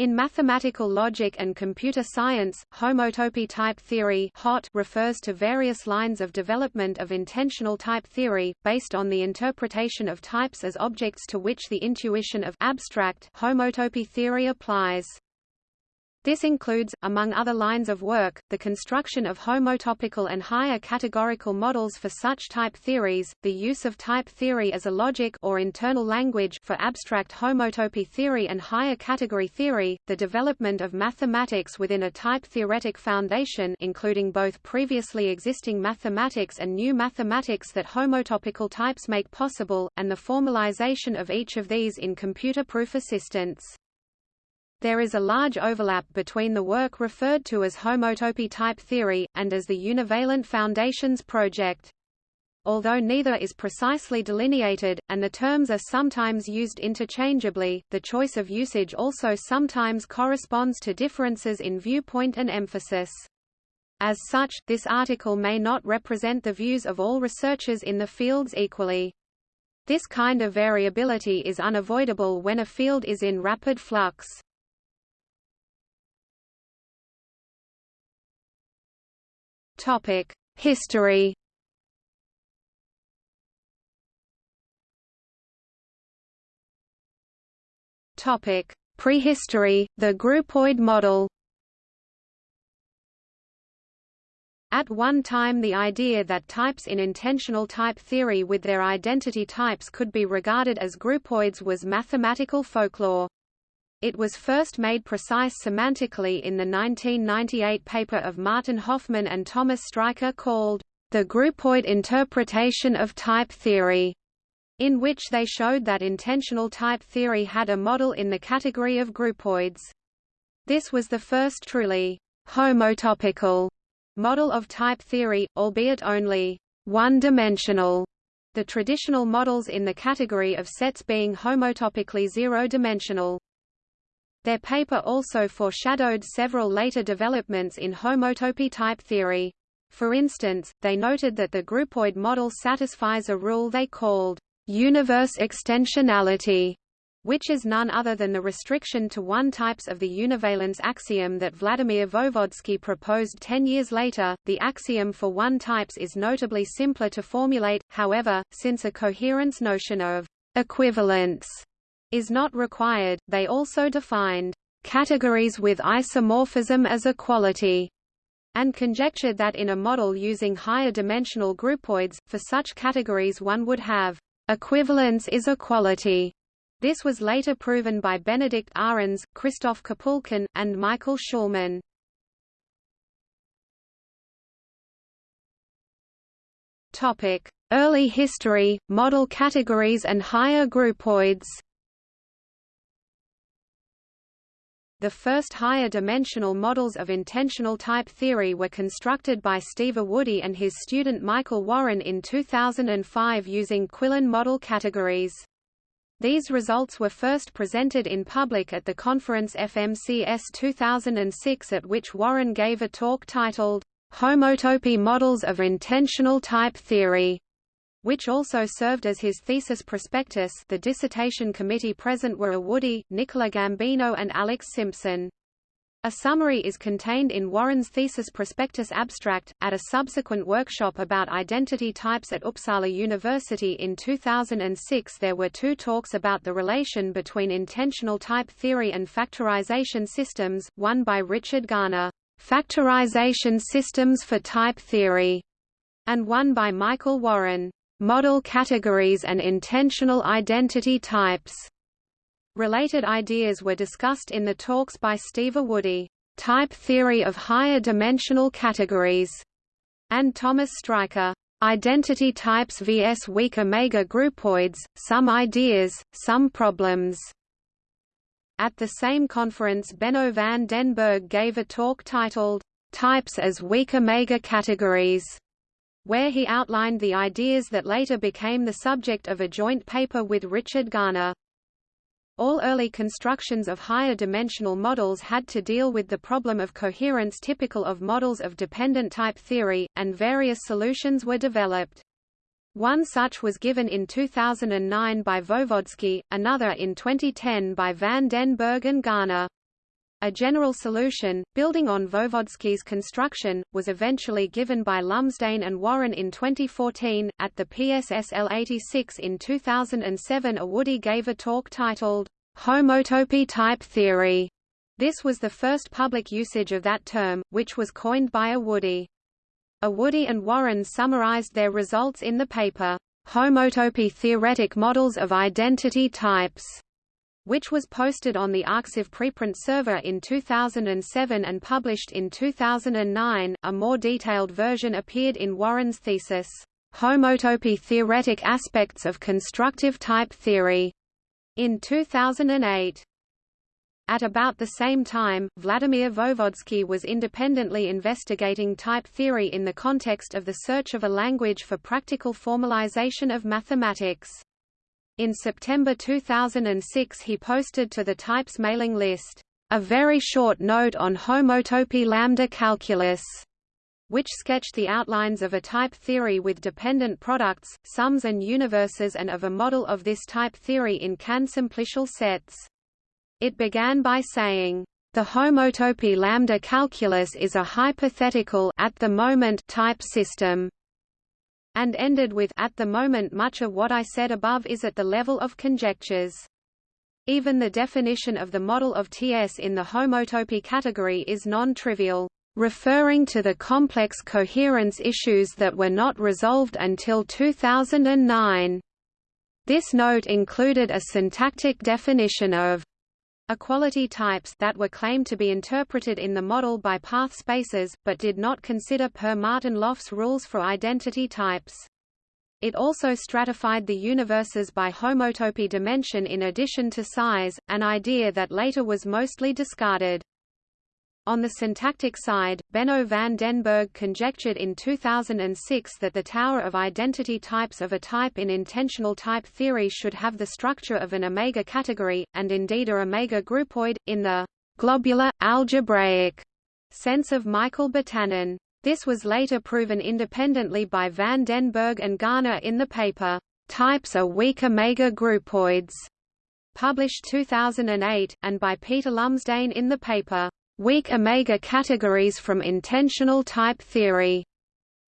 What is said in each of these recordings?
In mathematical logic and computer science, homotopy type theory HOT refers to various lines of development of intensional type theory, based on the interpretation of types as objects to which the intuition of abstract homotopy theory applies. This includes, among other lines of work, the construction of homotopical and higher categorical models for such type theories, the use of type theory as a logic or internal language for abstract homotopy theory and higher category theory, the development of mathematics within a type theoretic foundation including both previously existing mathematics and new mathematics that homotopical types make possible, and the formalization of each of these in computer proof assistants. There is a large overlap between the work referred to as homotopy type theory, and as the Univalent Foundations project. Although neither is precisely delineated, and the terms are sometimes used interchangeably, the choice of usage also sometimes corresponds to differences in viewpoint and emphasis. As such, this article may not represent the views of all researchers in the fields equally. This kind of variability is unavoidable when a field is in rapid flux. Topic: History. Topic: Prehistory, the groupoid model. At one time the idea that types in intensional type theory with their identity types could be regarded as groupoids was mathematical folklore. It was first made precise semantically in the 1998 paper of Martin Hofmann and Thomas Streicher called, The Groupoid Interpretation of Type Theory, in which they showed that intensional type theory had a model in the category of groupoids. This was the first truly homotopical model of type theory, albeit only one-dimensional, the traditional models in the category of sets being homotopically zero-dimensional. Their paper also foreshadowed several later developments in homotopy type theory. For instance, they noted that the groupoid model satisfies a rule they called universe extensionality, which is none other than the restriction to one types of the univalence axiom that Vladimir Voevodsky proposed ten years later. The axiom for one types is notably simpler to formulate, however, since a coherence notion of equivalence is not required. They also defined categories with isomorphism as a quality and conjectured that in a model using higher dimensional groupoids, for such categories one would have equivalence is a quality. This was later proven by Benedikt Ahrens, Christoph Kapulkin, and Michael Shulman. Topic: Early history, model categories and higher groupoids. The first higher dimensional models of intensional type theory were constructed by Steve Awodey and his student Michael Warren in 2005 using Quillen model categories. These results were first presented in public at the conference FMCS 2006 at which Warren gave a talk titled, Homotopy Models of Intensional Type Theory which also served as his thesis prospectus the dissertation committee present were Awodey, Nicola Gambino and Alex Simpson. A summary is contained in Warren's thesis prospectus abstract. At a subsequent workshop about identity types at Uppsala University in 2006, there were two talks about the relation between intensional type theory and factorization systems, one by Richard Garner, Factorization Systems for Type Theory, and one by Michael Warren, model categories and intensional identity types. Related ideas were discussed in the talks by Steve Awodey, Type Theory of Higher Dimensional Categories, and Thomas Streicher, Identity Types vs Weak Omega Groupoids, Some Ideas, Some Problems. At the same conference Benno van den Berg gave a talk titled, Types as Weak Omega Categories where he outlined the ideas that later became the subject of a joint paper with Richard Garner. All early constructions of higher dimensional models had to deal with the problem of coherence typical of models of dependent type theory, and various solutions were developed. One such was given in 2009 by Voevodsky, another in 2010 by van den Berg and Garner. A general solution, building on Voevodsky's construction, was eventually given by Lumsdaine and Warren in 2014. At the PSSL 86 in 2007, Awodey gave a talk titled, Homotopy Type Theory. This was the first public usage of that term, which was coined by Awodey. Awodey and Warren summarized their results in the paper, Homotopy Theoretic Models of Identity Types which was posted on the arXiv preprint server in 2007 and published in 2009. A more detailed version appeared in Warren's thesis, Homotopy Theoretic Aspects of Constructive Type Theory, in 2008. At about the same time, Vladimir Voevodsky was independently investigating type theory in the context of the search of a language for practical formalization of mathematics. In September 2006 he posted to the Types mailing list, "...a very short note on homotopy lambda calculus." which sketched the outlines of a type theory with dependent products, sums and universes and of a model of this type theory in Kan-simplicial sets. It began by saying, "...the homotopy lambda calculus is a hypothetical at the moment type system and ended with At the moment much of what I said above is at the level of conjectures. Even the definition of the model of TS in the homotopy category is non-trivial, referring to the complex coherence issues that were not resolved until 2009. This note included a syntactic definition of equality types that were claimed to be interpreted in the model by path spaces, but did not consider per Martin-Löf's rules for identity types. It also stratified the universes by homotopy dimension in addition to size, an idea that later was mostly discarded. On the syntactic side, Benno van den Berg conjectured in 2006 that the tower of identity types of a type in intensional type theory should have the structure of an omega category, and indeed a omega groupoid, in the globular, algebraic sense of Michael Batanin. This was later proven independently by van den Berg and Garner in the paper, Types are weak omega groupoids, published 2008, and by Peter Lumsdaine in the paper, Weak omega categories from intensional type theory,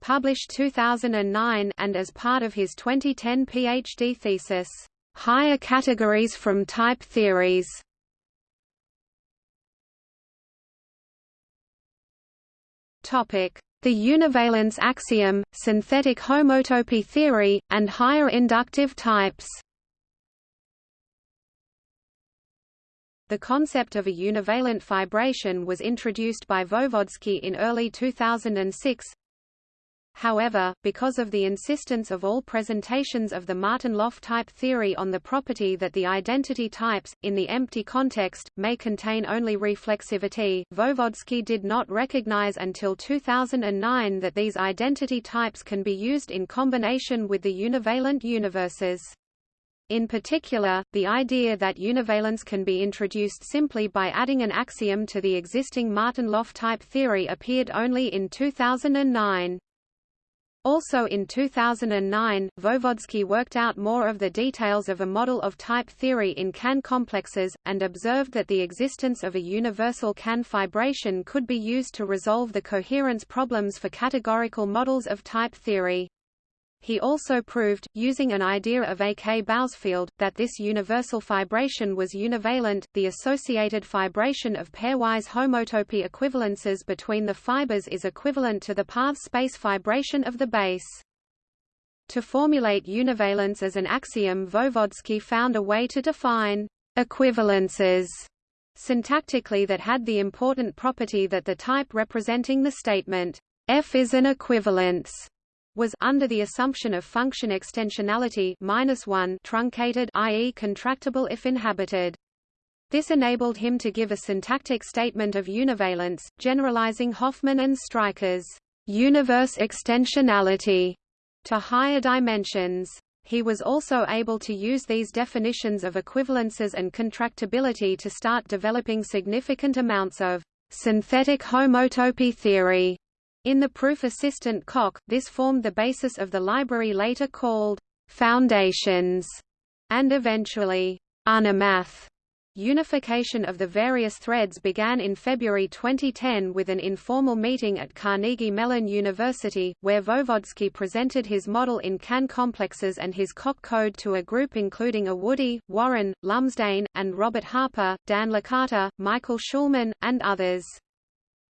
published 2009 and as part of his 2010 PhD thesis, Higher categories from type theories. Topic: The univalence axiom, synthetic homotopy theory, and higher inductive types. The concept of a univalent fibration was introduced by Voevodsky in early 2006. However, because of the insistence of all presentations of the Martin-Löf type theory on the property that the identity types, in the empty context, may contain only reflexivity, Voevodsky did not recognize until 2009 that these identity types can be used in combination with the univalent universes. In particular, the idea that univalence can be introduced simply by adding an axiom to the existing Martin-Löf type theory appeared only in 2009. Also in 2009, Voevodsky worked out more of the details of a model of type theory in Kan complexes, and observed that the existence of a universal Kan fibration could be used to resolve the coherence problems for categorical models of type theory. He also proved, using an idea of A. K. Bousfield, that this universal fibration was univalent. The associated fibration of pairwise homotopy equivalences between the fibers is equivalent to the path space fibration of the base. To formulate univalence as an axiom Voevodsky found a way to define equivalences syntactically that had the important property that the type representing the statement F is an equivalence was under the assumption of function extensionality minus one truncated i.e. contractible if inhabited. This enabled him to give a syntactic statement of univalence, generalizing Hofmann and Streicher's universe extensionality to higher dimensions. He was also able to use these definitions of equivalences and contractibility to start developing significant amounts of synthetic homotopy theory in the proof assistant Coq, this formed the basis of the library later called Foundations, and eventually Unimath. Unification of the various threads began in February 2010 with an informal meeting at Carnegie Mellon University, where Voevodsky presented his model in Kan complexes and his Coq code to a group including Awodey, Warren, Lumsdaine, and Robert Harper, Dan Licata, Michael Shulman, and others.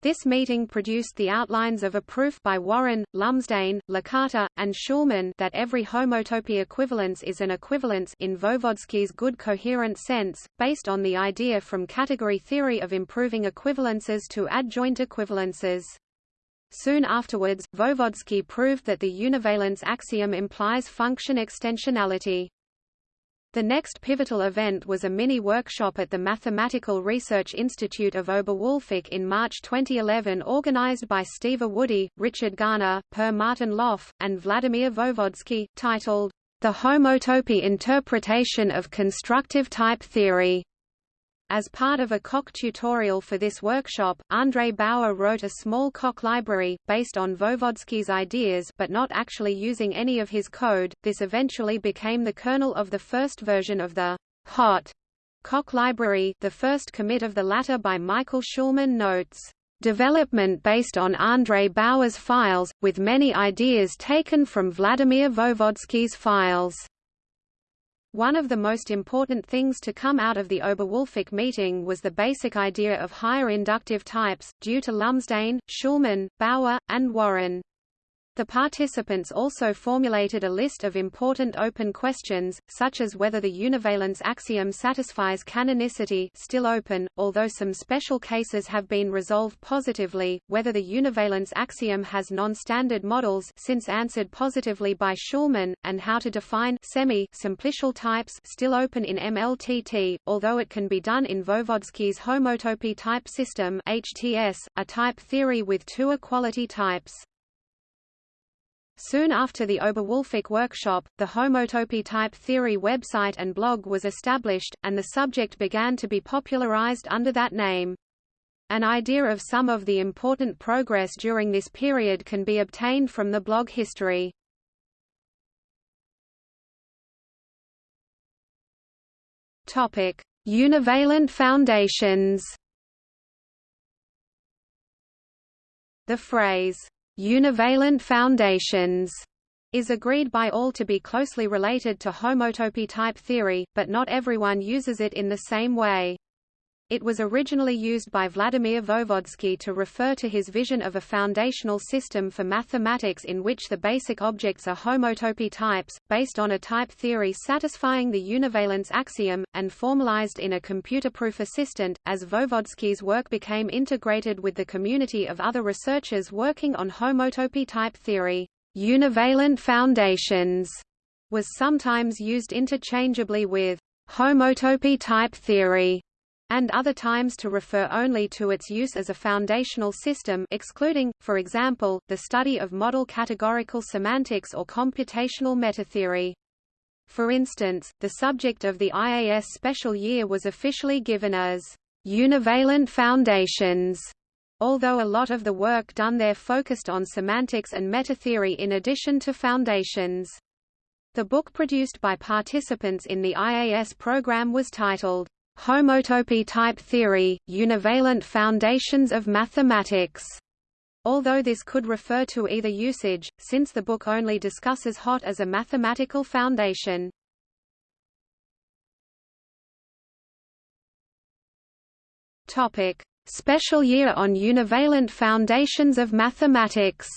This meeting produced the outlines of a proof by Warren, Lumsdaine, Licata, and Shulman that every homotopy equivalence is an equivalence in Voevodsky's good coherent sense, based on the idea from category theory of improving equivalences to adjoint equivalences. Soon afterwards, Voevodsky proved that the univalence axiom implies function extensionality. The next pivotal event was a mini-workshop at the Mathematical Research Institute of Oberwolfach in March 2011 organized by Steve Awodey, Richard Garner, Per Martin-Löf, and Vladimir Voevodsky, titled, The Homotopy Interpretation of Constructive Type Theory. As part of a Coq tutorial for this workshop, Andrej Bauer wrote a small Coq library, based on Voevodsky's ideas but not actually using any of his code. This eventually became the kernel of the first version of the hot Coq library, the first commit of the latter by Michael Shulman notes. Development based on Andrej Bauer's files, with many ideas taken from Vladimir Voevodsky's files. One of the most important things to come out of the Oberwolfach meeting was the basic idea of higher inductive types, due to Lumsdaine, Shulman, Bauer, and Warren. The participants also formulated a list of important open questions, such as whether the univalence axiom satisfies canonicity still open, although some special cases have been resolved positively, whether the univalence axiom has non-standard models since answered positively by Shulman, and how to define semi-simplicial types still open in MLTT, although it can be done in Voevodsky's homotopy type system HTS, a type theory with two equality types. Soon after the Oberwolfach workshop, the homotopy type theory website and blog was established, and the subject began to be popularized under that name. An idea of some of the important progress during this period can be obtained from the blog history. Topic: Univalent foundations. The phrase univalent foundations is agreed by all to be closely related to homotopy type theory, but not everyone uses it in the same way. It was originally used by Vladimir Voevodsky to refer to his vision of a foundational system for mathematics in which the basic objects are homotopy types, based on a type theory satisfying the univalence axiom, and formalized in a computer-proof assistant. As Voevodsky's work became integrated with the community of other researchers working on homotopy type theory, univalent foundations was sometimes used interchangeably with homotopy type theory and other times to refer only to its use as a foundational system excluding, for example, the study of model categorical semantics or computational metatheory. For instance, the subject of the IAS special year was officially given as univalent foundations, although a lot of the work done there focused on semantics and metatheory in addition to foundations. The book produced by participants in the IAS program was titled, Homotopy type theory, univalent foundations of mathematics. Although this could refer to either usage, since the book only discusses HOT as a mathematical foundation. Topic: Special year on univalent foundations of mathematics.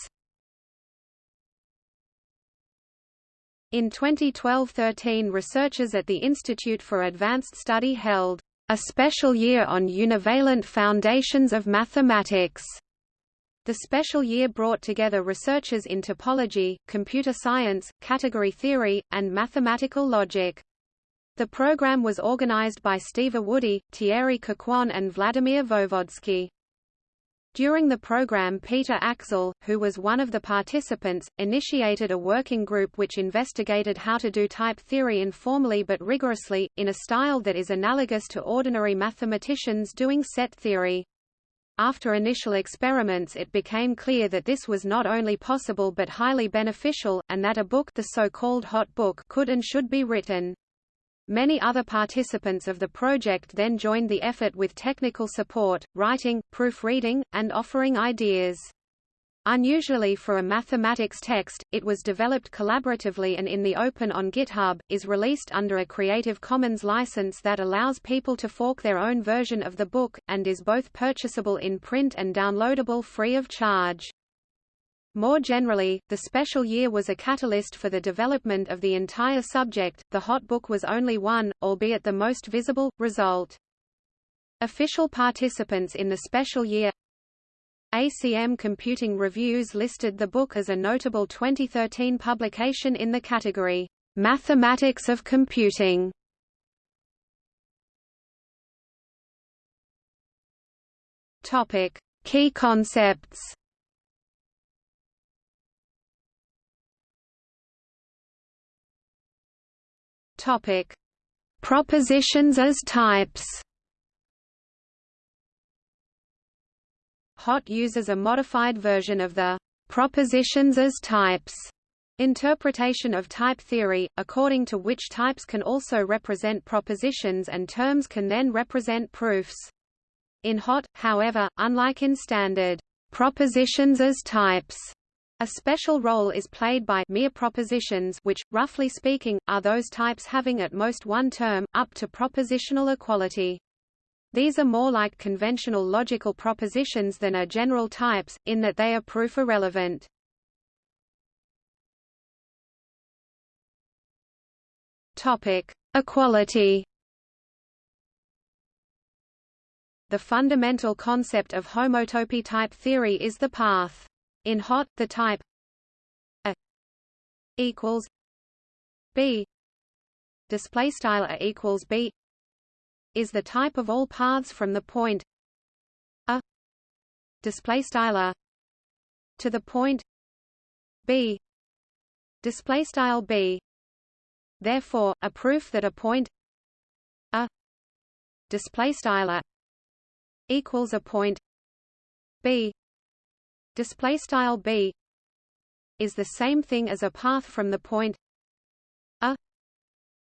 In 2012–13 researchers at the Institute for Advanced Study held a special year on univalent foundations of mathematics. The special year brought together researchers in topology, computer science, category theory, and mathematical logic. The program was organized by Steve Awodey, Thierry Coquand and Vladimir Voevodsky. During the program Peter Aczel, who was one of the participants, initiated a working group which investigated how to do type theory informally but rigorously, in a style that is analogous to ordinary mathematicians doing set theory. After initial experiments it became clear that this was not only possible but highly beneficial, and that a book the so-called hot book could and should be written. Many other participants of the project then joined the effort with technical support, writing, proofreading, and offering ideas. Unusually for a mathematics text, it was developed collaboratively and in the open on GitHub, is released under a Creative Commons license that allows people to fork their own version of the book, and is both purchasable in print and downloadable free of charge. More generally, the special year was a catalyst for the development of the entire subject, the hot book was only one, albeit the most visible, result. Official participants in the special year ACM Computing Reviews listed the book as a notable 2013 publication in the category, Mathematics of Computing. Key concepts. Topic: Propositions as types. HOT uses a modified version of the propositions as types interpretation of type theory, according to which types can also represent propositions and terms can then represent proofs. In HOT, however, unlike in standard propositions as types, a special role is played by mere propositions which, roughly speaking, are those types having at most one term, up to propositional equality. These are more like conventional logical propositions than are general types, in that they are proof irrelevant. Topic: Equality. The fundamental concept of homotopy type theory is the path. In HOT, the type A equals B. Display style A equals B is the type of all paths from the point a. Display style A to the point b. Display style b. Therefore a proof that a point a display style A equals a point b display style b is the same thing as a path from the point a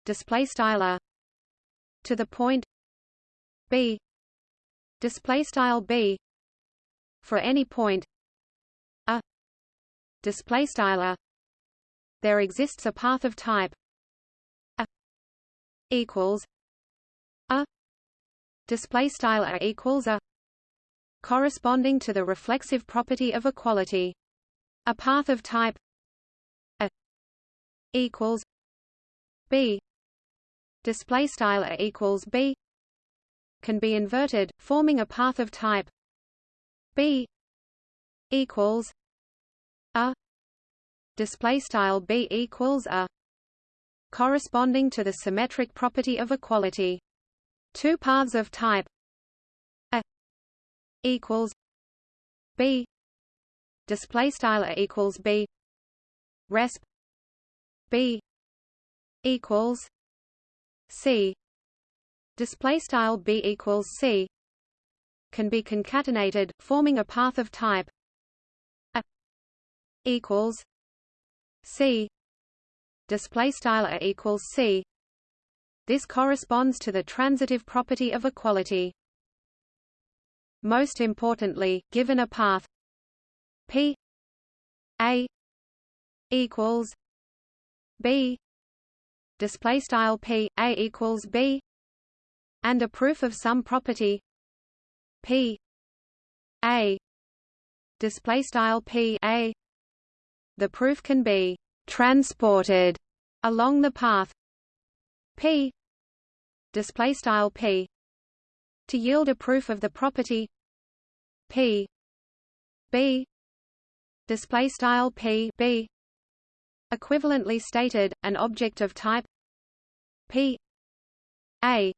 display style a to the point b display style b for any point a display style a. There exists a path of type a equals a display style a equals a corresponding to the reflexive property of equality. A path of type a equals b. Display style a equals b. Can be inverted, forming a path of type b equals a. Display style b equals a corresponding to the symmetric property of equality. Two paths of type a equals b. Display style a equals b. Resp. B equals c. Display style b equals c can be concatenated, forming a path of type a equals c. Display style a equals c. This corresponds to the transitive property of equality. Most importantly, given a path. P. A. equals b. Display style p. A equals b. And a proof of some property. P. A. Display style P. A. The proof can be transported along the path. P. Display style P to yield a proof of the property. P. B. Display style P. B. Equivalently stated an object of type. P. A.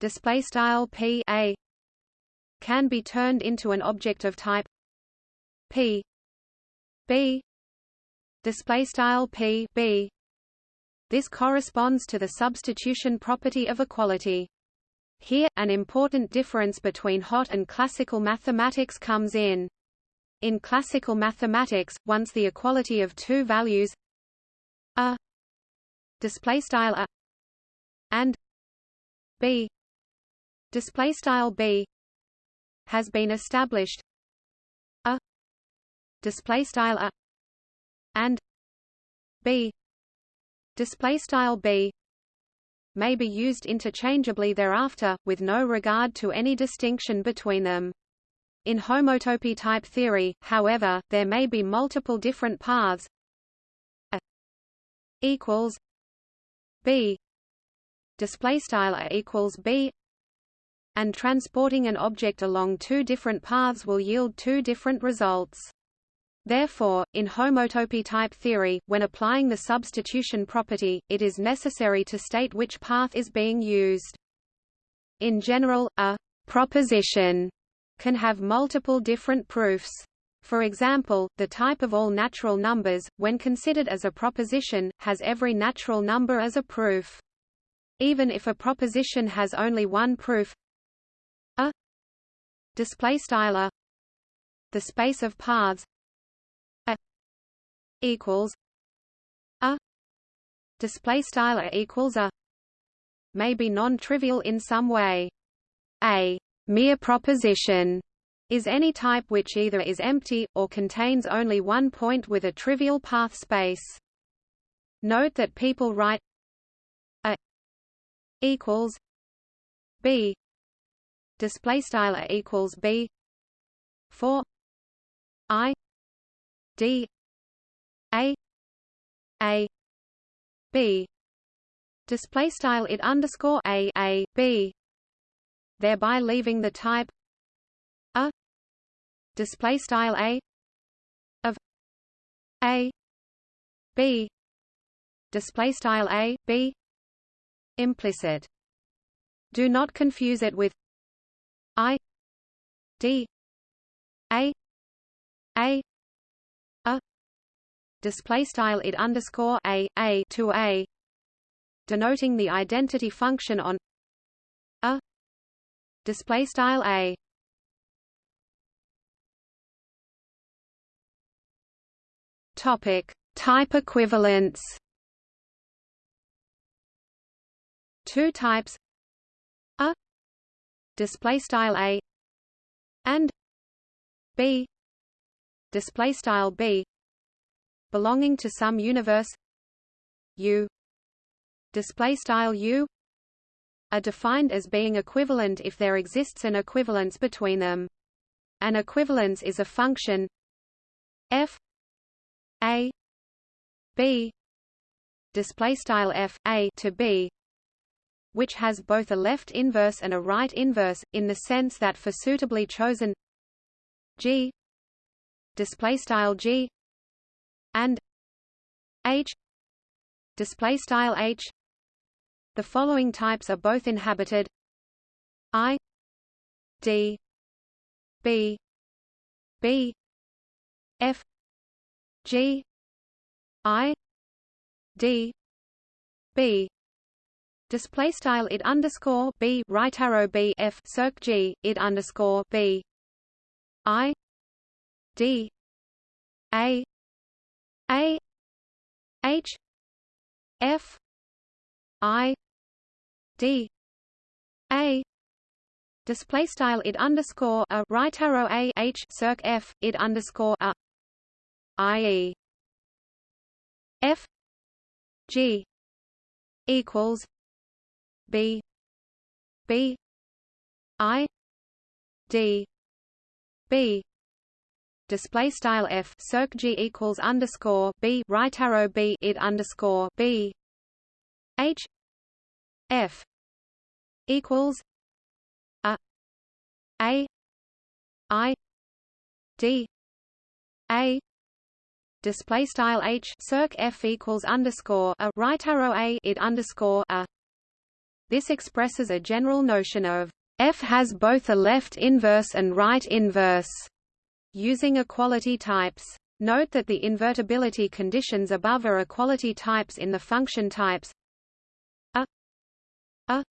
Display style p. A. Can be turned into an object of type. P. B. Display style p. B. This corresponds to the substitution property of equality here an important difference between hot and classical mathematics comes in. In classical mathematics once the equality of two values a display style a and b display style b has been established a display style a and b display style b may be used interchangeably thereafter, with no regard to any distinction between them. In homotopy type theory, however, there may be multiple different paths a equals b display style a equals b and transporting an object along two different paths will yield two different results. Therefore, in homotopy type theory, when applying the substitution property, it is necessary to state which path is being used. In general, a proposition can have multiple different proofs. For example, the type of all natural numbers, when considered as a proposition, has every natural number as a proof. Even if a proposition has only one proof a display a the space of paths equals a display style equals a may be non-trivial in some way. A mere proposition is any type which either is empty, or contains only one point with a trivial path space. Note that people write a equals b display style equals b for i d a a b. Display style it underscore a a b. Thereby leaving the type a. Display style a of a b. Display style a b. Implicit. Do not confuse it with i d a a display style it underscore a a to a denoting the identity function on a display style a. Topic type equivalence. Two types a display style a and b display style b belonging to some universe. U. Display style U. Are defined as being equivalent if there exists an equivalence between them. An equivalence is a function f a b display style f a to b which has both a left inverse and a right inverse in the sense that for suitably chosen g display style g and h display style h. The following types are both inhabited. I d b b f g i d b. Display style it underscore b right arrow b f circ g it underscore b. I d a a H F I D A display style it underscore a right arrow a h circ f it underscore a i e f g equals b b i d b display style f circ g equals underscore b right arrow b it underscore b. H f equals a a i d a. Display style h circ f equals underscore a right arrow a it underscore a. This expresses a general notion of f has both a left inverse and right inverse using equality types. Note that the invertibility conditions above are equality types in the function types. A. A.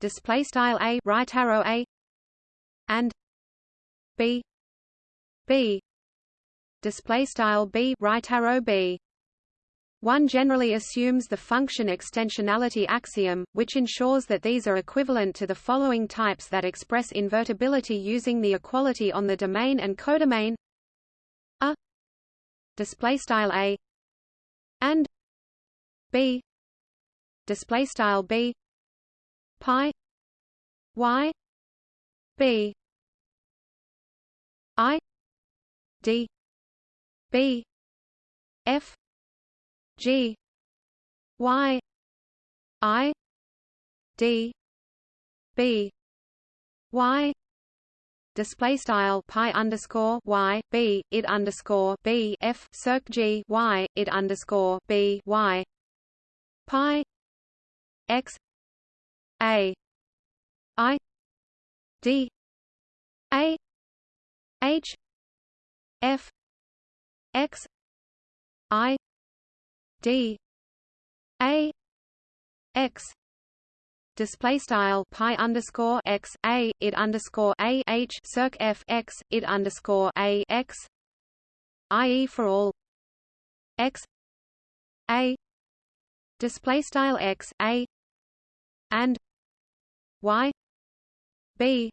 Display style a right arrow a. And b. B. Display style b right arrow b One generally assumes the function extensionality axiom, which ensures that these are equivalent to the following types that express invertibility using the equality on the domain and codomain a display style a and b display style b pi y b i d b f G. Y. I. D. B. Y. Display style pi underscore y b it underscore b f circ g y it underscore b y. Pi. X. A. I. D. A. H. F. X. I d. A. X. Display style pi underscore x. A. It underscore a. H. Circ f. X. It underscore a. X. I.e. for all. X. A. Display style x. A. And y. B.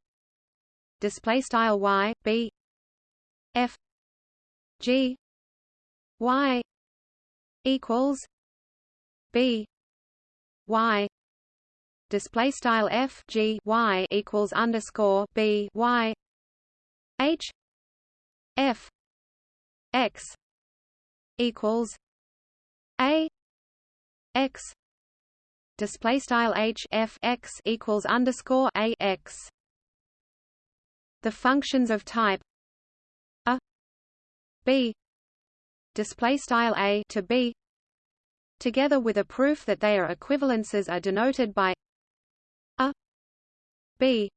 Display style y. B. F. G. Y equals B Y. Display style F G Y equals underscore B Y. H F X equals A X. Display style H F X equals underscore A X. The functions of type a b display style a to b together with a proof that they are equivalences are denoted by a b.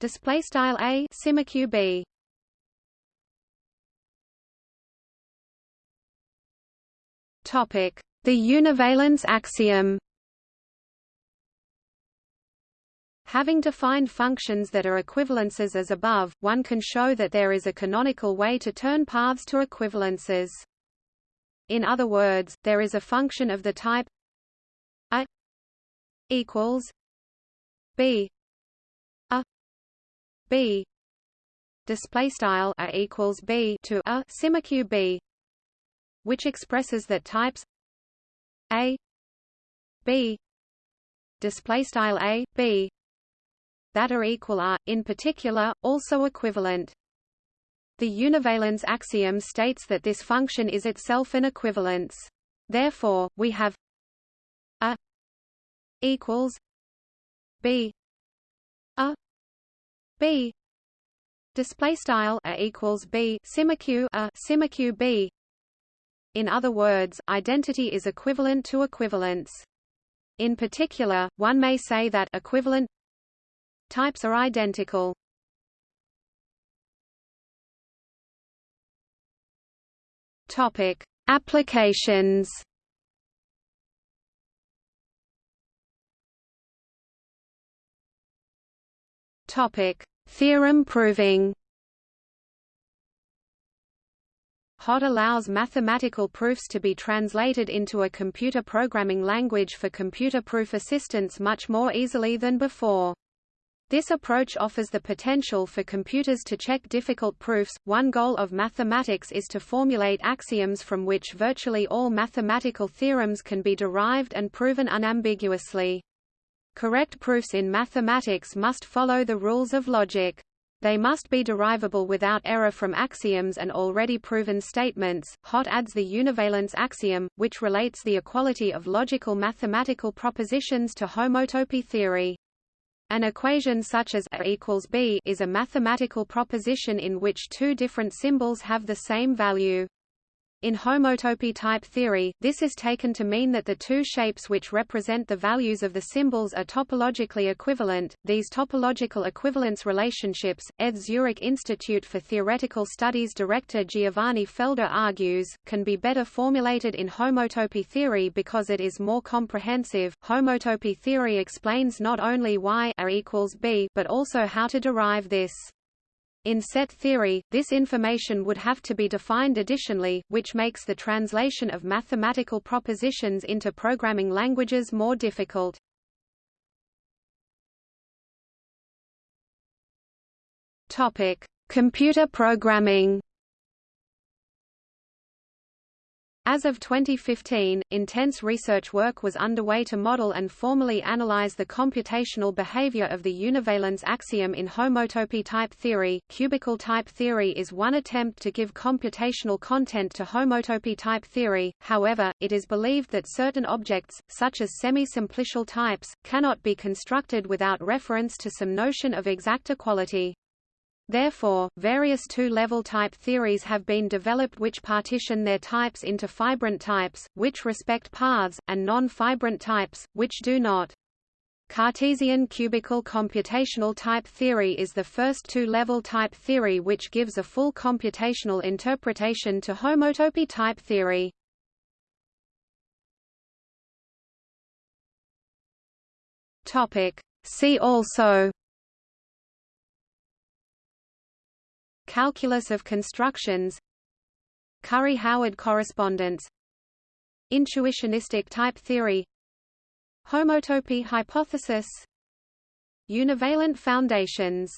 Display style a simeq b. Topic the univalence axiom Having defined functions that are equivalences as above, one can show that there is a canonical way to turn paths to equivalences. In other words, there is a function of the type a equals b a b. Display style a equals b to a simeq b which expresses that types a b. Display style a b that are equal are, in particular, also equivalent. The univalence axiom states that this function is itself an equivalence. Therefore, we have a equals b a b display style a equals b simeq a simeq b. In other words, identity is equivalent to equivalence. In particular, one may say that equivalent Types are identical. Topic: Applications. Topic: Theorem proving. HOT allows mathematical proofs to be translated into a computer programming language for computer proof assistants much more easily than before. This approach offers the potential for computers to check difficult proofs. One goal of mathematics is to formulate axioms from which virtually all mathematical theorems can be derived and proven unambiguously. Correct proofs in mathematics must follow the rules of logic. They must be derivable without error from axioms and already proven statements. Hot adds the univalence axiom, which relates the equality of logical mathematical propositions to homotopy theory. An equation such as A equals B is a mathematical proposition in which two different symbols have the same value. In homotopy type theory, this is taken to mean that the two shapes which represent the values of the symbols are topologically equivalent. These topological equivalence relationships, ETH Zurich Institute for Theoretical Studies director Giovanni Felder argues, can be better formulated in homotopy theory because it is more comprehensive. Homotopy theory explains not only why A equals B, but also how to derive this. In set theory, this information would have to be defined additionally, which makes the translation of mathematical propositions into programming languages more difficult. Topic: Computer programming. As of 2015, intense research work was underway to model and formally analyze the computational behavior of the univalence axiom in homotopy type theory. Cubical type theory is one attempt to give computational content to homotopy type theory, however, it is believed that certain objects, such as semi-simplicial types, cannot be constructed without reference to some notion of exact equality. Therefore, various two-level type theories have been developed which partition their types into fibrant types, which respect paths, and non-fibrant types, which do not. Cartesian cubical computational type theory is the first two-level type theory which gives a full computational interpretation to homotopy type theory. See also Calculus of constructions. Curry-Howard correspondence. Intuitionistic type theory. Homotopy hypothesis. Univalent foundations